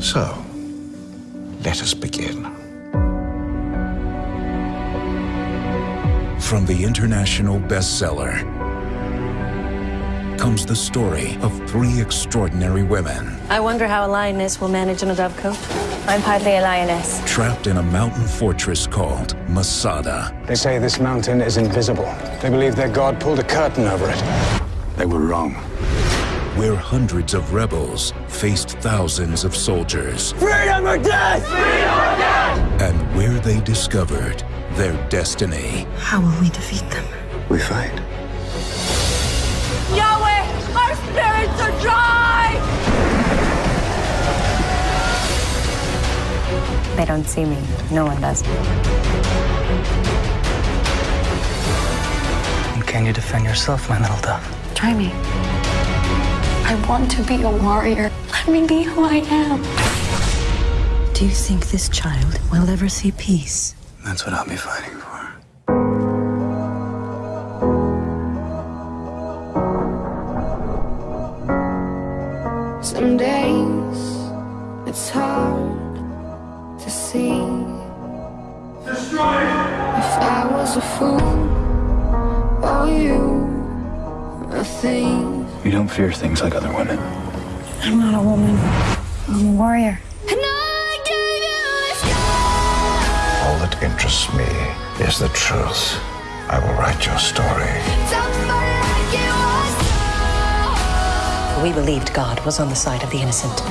So, let us begin. From the international bestseller comes the story of three extraordinary women I wonder how a lioness will manage in a dovecote. I'm hardly a lioness. trapped in a mountain fortress called Masada. They say this mountain is invisible. They believe their god pulled a curtain over it. They were wrong. Where hundreds of rebels faced thousands of soldiers. Freedom or death! Freedom or death! And where they discovered their destiny. How will we defeat them? We fight. Yahweh, our spirits are dry! They don't see me. No one does. And can you defend yourself, my little dove? Try me. I want to be a warrior. Let me be who I am. Do you think this child will ever see peace? That's what I'll be fighting for. Some days it's hard to see. If I was a fool or you a thief. You don't fear things like other women. I'm not a woman. I'm a warrior. And I gave you this sky. All that interests me is the truth. I will write your story. Somebody like you was so. We believed God was on the side of the innocent.